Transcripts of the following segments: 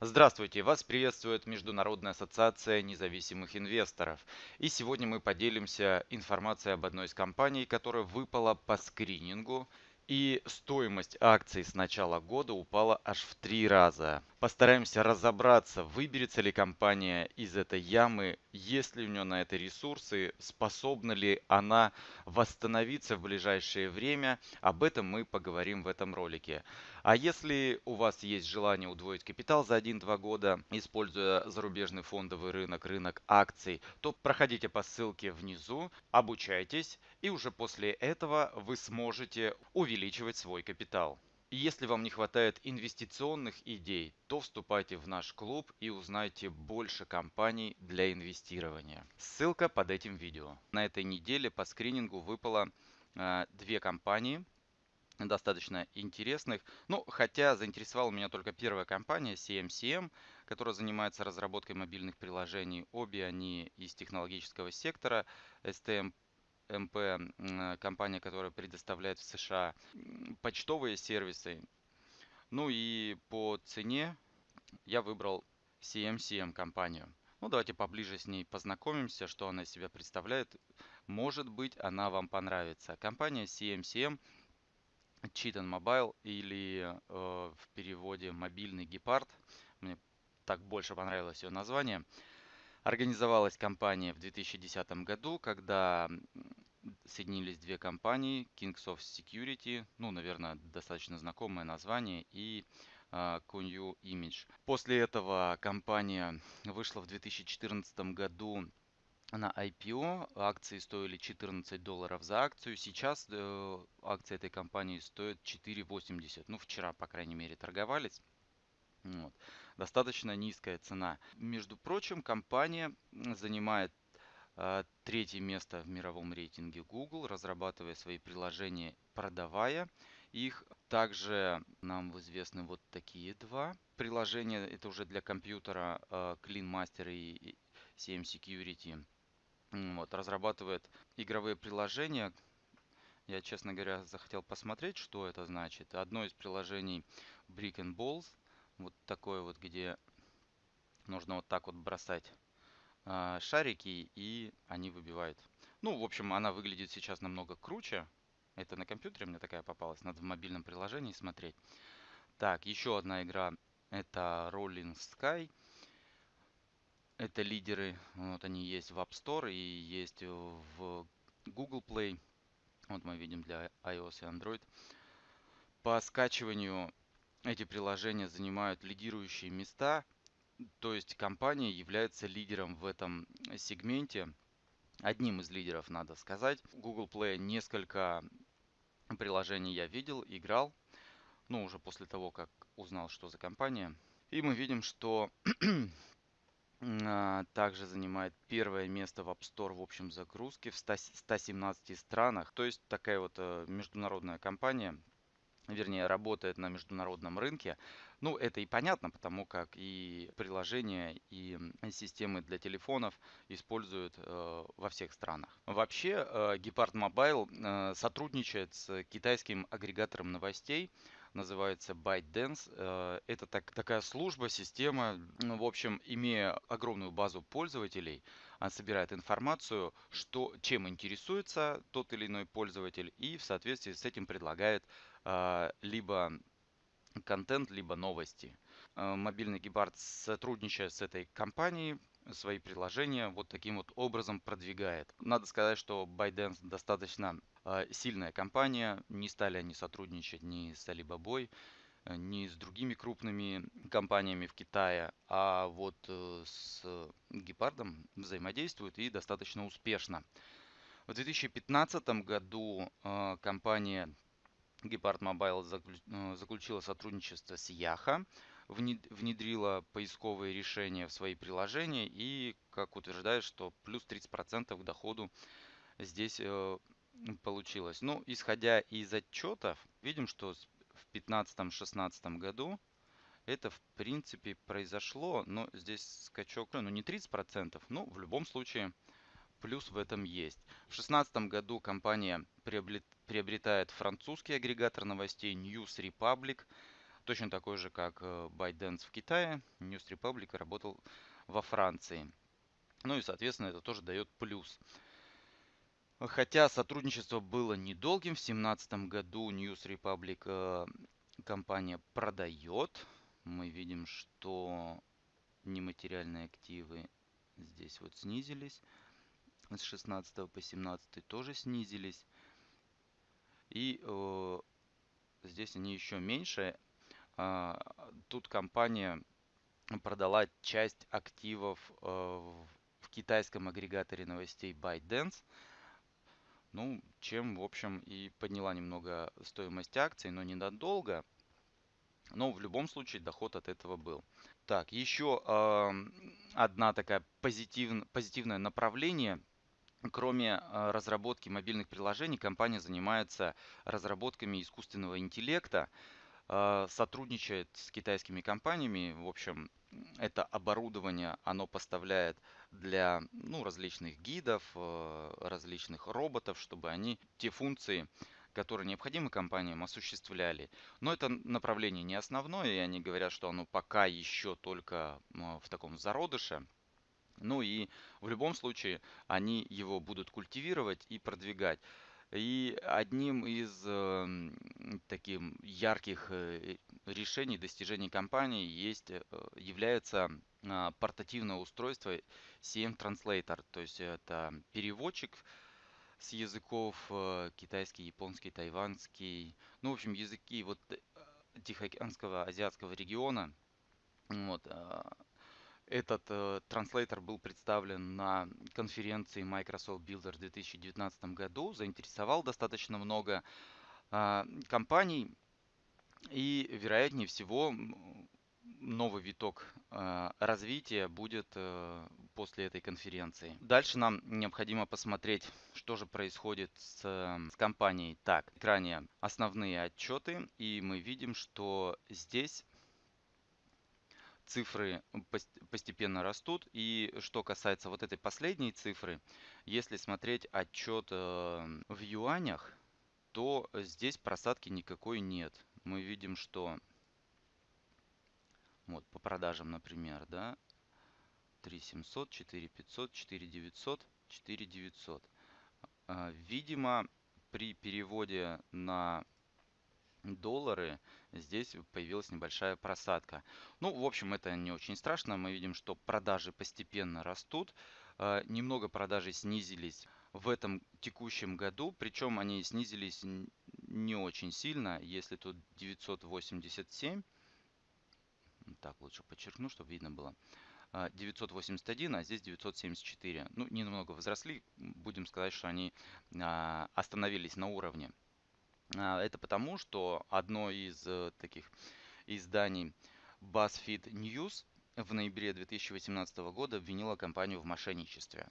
Здравствуйте! Вас приветствует Международная ассоциация независимых инвесторов. И сегодня мы поделимся информацией об одной из компаний, которая выпала по скринингу. И стоимость акций с начала года упала аж в три раза. Постараемся разобраться, выберется ли компания из этой ямы, есть ли у нее на это ресурсы, способна ли она восстановиться в ближайшее время. Об этом мы поговорим в этом ролике. А если у вас есть желание удвоить капитал за 1-2 года, используя зарубежный фондовый рынок, рынок акций, то проходите по ссылке внизу, обучайтесь, и уже после этого вы сможете увеличивать свой капитал. Если вам не хватает инвестиционных идей, то вступайте в наш клуб и узнайте больше компаний для инвестирования. Ссылка под этим видео. На этой неделе по скринингу выпало э, две компании, достаточно интересных. Ну, хотя заинтересовала меня только первая компания CMCM, которая занимается разработкой мобильных приложений. Обе они из технологического сектора. STM МП, компания, которая предоставляет в США почтовые сервисы. Ну и по цене я выбрал CMCM компанию. Ну, давайте поближе с ней познакомимся, что она из себя представляет. Может быть, она вам понравится. Компания CMCM Cheaton Mobile или э, в переводе мобильный гепард. Мне так больше понравилось ее название. Организовалась компания в 2010 году, когда соединились две компании, Kingsoft Security, ну, наверное, достаточно знакомое название, и uh, Image. После этого компания вышла в 2014 году на IPO. Акции стоили 14 долларов за акцию. Сейчас э, акции этой компании стоят 4,80. Ну, вчера, по крайней мере, торговались. Вот. Достаточно низкая цена. Между прочим, компания занимает э, третье место в мировом рейтинге Google, разрабатывая свои приложения, продавая их. Также нам известны вот такие два приложения. Это уже для компьютера э, Clean Master и CM Security. Вот, разрабатывает игровые приложения. Я, честно говоря, захотел посмотреть, что это значит. Одно из приложений Brick and Balls. Вот такое вот, где нужно вот так вот бросать э, шарики, и они выбивают. Ну, в общем, она выглядит сейчас намного круче. Это на компьютере мне такая попалась. Надо в мобильном приложении смотреть. Так, еще одна игра. Это Rolling Sky. Это лидеры, вот они есть в App Store и есть в Google Play. Вот мы видим для iOS и Android. По скачиванию эти приложения занимают лидирующие места. То есть компания является лидером в этом сегменте. Одним из лидеров, надо сказать. Google Play несколько приложений я видел, играл. Ну, уже после того, как узнал, что за компания. И мы видим, что а, также занимает первое место в App Store в общем загрузке в 117 странах. То есть такая вот э, международная компания, вернее, работает на международном рынке. Ну, это и понятно, потому как и приложения, и системы для телефонов используют э, во всех странах. Вообще, э, Gepard Mobile э, сотрудничает с китайским агрегатором новостей, называется ByteDance. Э, это так, такая служба, система, ну, в общем, имея огромную базу пользователей, она собирает информацию, что, чем интересуется тот или иной пользователь, и в соответствии с этим предлагает либо контент, либо новости. Э, мобильный гибард сотрудничает с этой компанией, свои приложения вот таким вот образом продвигает. Надо сказать, что ByteDance достаточно а, сильная компания. Не стали они сотрудничать ни с Alibaba, э, ни с другими крупными компаниями в Китае, а вот э, с Гепардом взаимодействуют и достаточно успешно. В 2015 году компания Gepard Mobile заключила сотрудничество с Яха, внедрила поисковые решения в свои приложения и, как утверждает, что плюс 30% к доходу здесь получилось. Ну, исходя из отчетов, видим, что в 2015-2016 году это, в принципе, произошло, но здесь скачок, ну, не 30%, но в любом случае плюс в этом есть. В 2016 году компания приобретает французский агрегатор новостей News Republic, точно такой же, как э, ByteDance в Китае. News Republic работал во Франции. Ну и, соответственно, это тоже дает плюс. Хотя сотрудничество было недолгим, в 2017 году News Republic э, компания продает. Мы видим, что нематериальные активы здесь вот снизились. С 16 по 17 тоже снизились. И э, здесь они еще меньше. Э, тут компания продала часть активов э, в китайском агрегаторе новостей ByteDance. Ну, чем, в общем, и подняла немного стоимость акций, но ненадолго. Но в любом случае доход от этого был. Так, еще э, одна такая позитив, позитивное направление. Кроме э, разработки мобильных приложений, компания занимается разработками искусственного интеллекта, э, сотрудничает с китайскими компаниями. В общем, это оборудование оно поставляет для ну, различных гидов, э, различных роботов, чтобы они те функции, которые необходимы компаниям, осуществляли. Но это направление не основное, и они говорят, что оно пока еще только в таком зародыше. Ну и в любом случае они его будут культивировать и продвигать. И одним из э, таких ярких решений, достижений компании есть, э, является э, портативное устройство CM Translator. То есть это переводчик с языков э, китайский, японский, тайванский. Ну, в общем, языки вот э, Тихоокеанского, азиатского региона. Вот, э, этот э, транслейтер был представлен на конференции Microsoft Builder в 2019 году, заинтересовал достаточно много э, компаний и, вероятнее всего, новый виток э, развития будет э, после этой конференции. Дальше нам необходимо посмотреть, что же происходит с, с компанией. Так, экране основные отчеты, и мы видим, что здесь цифры постепенно растут. И что касается вот этой последней цифры, если смотреть отчет э, в юанях, то здесь просадки никакой нет. Мы видим, что вот по продажам, например, да, 3700, 4500, 4900, 4900. Видимо, при переводе на доллары, здесь появилась небольшая просадка. Ну, в общем, это не очень страшно. Мы видим, что продажи постепенно растут. А, немного продажи снизились в этом текущем году, причем они снизились не очень сильно, если тут 987, так лучше подчеркну, чтобы видно было, 981, а, а здесь 974. Ну, немного возросли, будем сказать, что они а, остановились на уровне. А, это потому, что одно из э, таких изданий BuzzFeed News в ноябре 2018 года обвинила компанию в мошенничестве.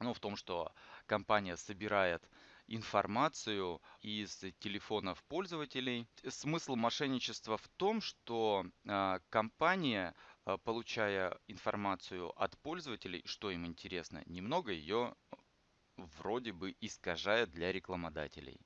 Ну, в том, что компания собирает информацию из телефонов пользователей. Смысл мошенничества в том, что э, компания, э, получая информацию от пользователей, что им интересно, немного ее вроде бы искажает для рекламодателей.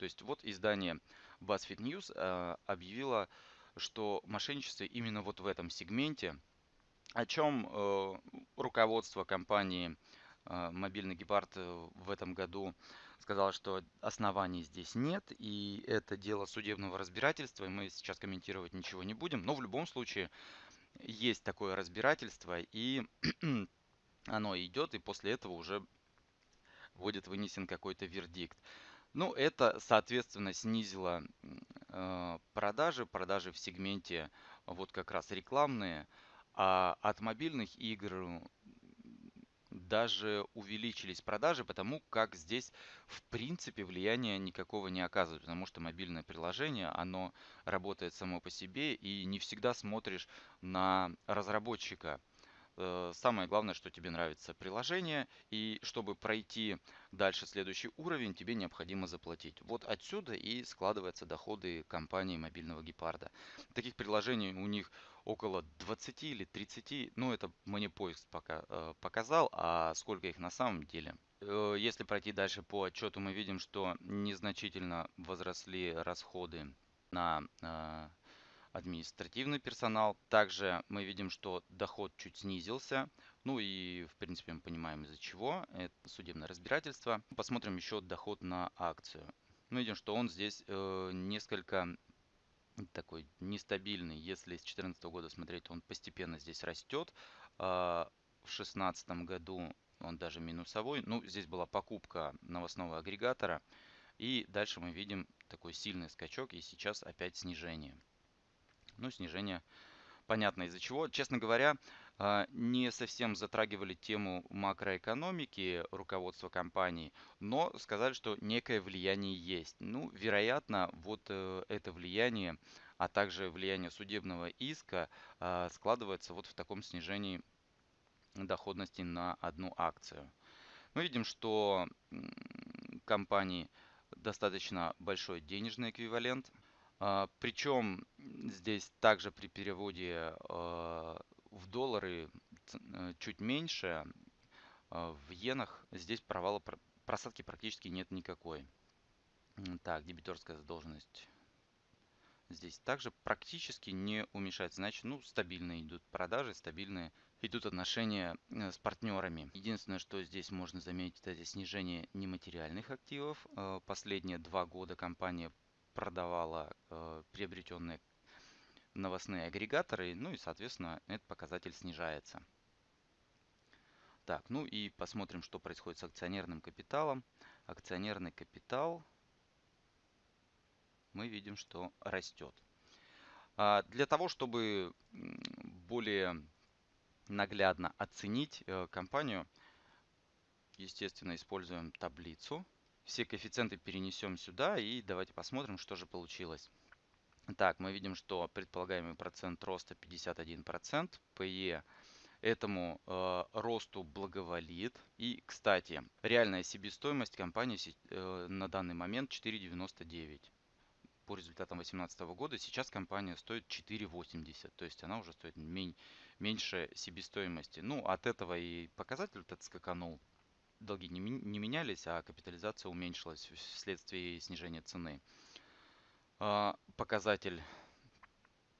То есть вот издание BuzzFeed News э, объявило, что мошенничество именно вот в этом сегменте, о чем э, руководство компании э, Мобильный Гепард в этом году сказало, что оснований здесь нет, и это дело судебного разбирательства, и мы сейчас комментировать ничего не будем, но в любом случае есть такое разбирательство, и оно идет, и после этого уже будет вынесен какой-то вердикт. Ну, это, соответственно, снизило э, продажи, продажи в сегменте вот как раз рекламные, а от мобильных игр даже увеличились продажи, потому как здесь в принципе влияния никакого не оказывает, потому что мобильное приложение, оно работает само по себе и не всегда смотришь на разработчика. Э, самое главное, что тебе нравится приложение, и чтобы пройти дальше следующий уровень, тебе необходимо заплатить. Вот отсюда и складываются доходы компании мобильного гепарда. Таких приложений у них около 20 или 30, ну это мне поиск пока э, показал, а сколько их на самом деле. Э, если пройти дальше по отчету, мы видим, что незначительно возросли расходы на административный персонал. Также мы видим, что доход чуть снизился. Ну и, в принципе, мы понимаем из-за чего. Это судебное разбирательство. Посмотрим еще доход на акцию. Мы видим, что он здесь э, несколько такой нестабильный. Если с 2014 года смотреть, он постепенно здесь растет. Э, в 2016 году он даже минусовой. Ну, здесь была покупка новостного агрегатора. И дальше мы видим такой сильный скачок и сейчас опять снижение. Ну, снижение понятно из-за чего. Честно говоря, а, не совсем затрагивали тему макроэкономики руководства компании, но сказали, что некое влияние есть. Ну, вероятно, вот э, это влияние, а также влияние судебного иска а, складывается вот в таком снижении доходности на одну акцию. Мы видим, что компании достаточно большой денежный эквивалент – Причем здесь также при переводе а, в доллары э, чуть меньше, а, в иенах здесь провала просадки практически нет никакой. Так, дебиторская задолженность здесь также практически не уменьшается. Значит, ну, стабильные идут продажи, стабильные идут отношения э, с партнерами. Единственное, что здесь можно заметить, это снижение нематериальных активов. Последние два года компания продавала э, приобретенные новостные агрегаторы, ну и, соответственно, этот показатель снижается. Так, ну и посмотрим, что происходит с акционерным капиталом. Акционерный капитал мы видим, что растет. А для того, чтобы более наглядно оценить э, компанию, естественно, используем таблицу все коэффициенты перенесем сюда и давайте посмотрим, что же получилось. Так, мы видим, что предполагаемый процент роста 51%. PE этому э, росту благоволит. И, кстати, реальная себестоимость компании э, на данный момент 4,99. По результатам 2018 года сейчас компания стоит 4,80. То есть она уже стоит меньше себестоимости. Ну, от этого и показатель этот скаканул долги не, не менялись, а капитализация уменьшилась вследствие снижения цены. А, показатель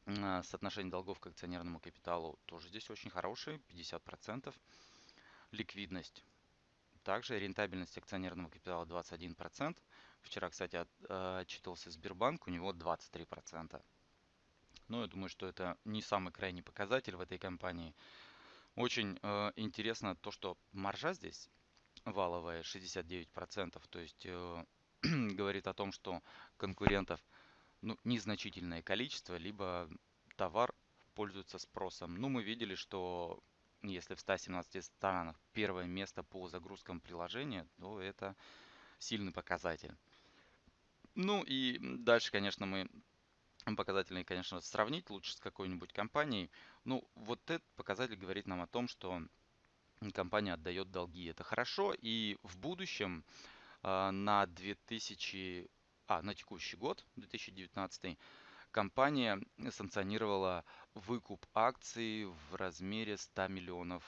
а, соотношения долгов к акционерному капиталу тоже здесь очень хороший, 50%. Ликвидность. Также рентабельность акционерного капитала 21%. Вчера, кстати, а, отчитывался Сбербанк, у него 23%. Но я думаю, что это не самый крайний показатель в этой компании. Очень э, интересно то, что маржа здесь валовая 69%, то есть э, говорит о том, что конкурентов ну, незначительное количество, либо товар пользуется спросом. Ну, мы видели, что если в 117 странах первое место по загрузкам приложения, то это сильный показатель. Ну и дальше, конечно, мы показательные, конечно, сравнить лучше с какой-нибудь компанией. Ну, вот этот показатель говорит нам о том, что компания отдает долги. Это хорошо. И в будущем а, на 2000, а, на текущий год, 2019, компания санкционировала выкуп акций в размере 100 миллионов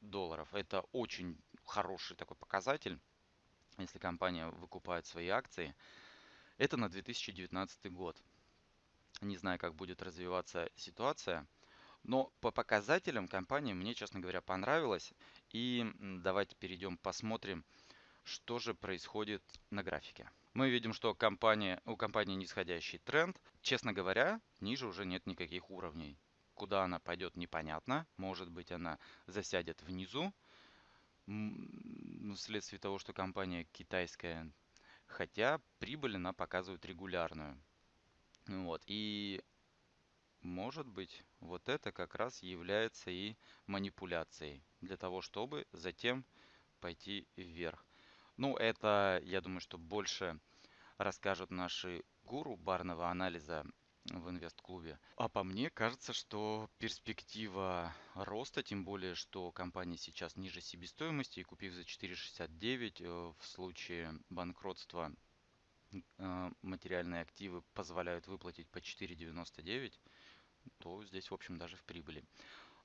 долларов. Это очень хороший такой показатель, если компания выкупает свои акции. Это на 2019 год. Не знаю, как будет развиваться ситуация. Но по показателям компания мне, честно говоря, понравилась. И давайте перейдем, посмотрим, что же происходит на графике. Мы видим, что компания, у компании нисходящий тренд. Честно говоря, ниже уже нет никаких уровней. Куда она пойдет, непонятно. Может быть, она засядет внизу. Вследствие того, что компания китайская. Хотя прибыль она показывает регулярную. Вот. И может быть, вот это как раз является и манипуляцией для того, чтобы затем пойти вверх. Ну, это, я думаю, что больше расскажут наши гуру барного анализа в инвест-клубе. А по мне кажется, что перспектива роста, тем более, что компания сейчас ниже себестоимости и купив за 4,69 э, в случае банкротства э, материальные активы позволяют выплатить по 4,99, то здесь, в общем, даже в прибыли.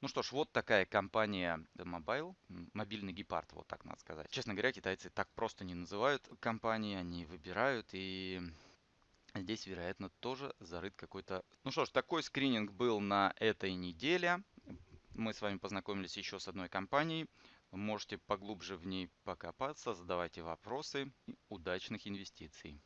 Ну что ж, вот такая компания Mobile, мобильный гепард, вот так надо сказать. Честно говоря, китайцы так просто не называют компании, они выбирают и Здесь, вероятно, тоже зарыт какой-то... Ну что ж, такой скрининг был на этой неделе. Мы с вами познакомились еще с одной компанией. Можете поглубже в ней покопаться, задавайте вопросы. Удачных инвестиций!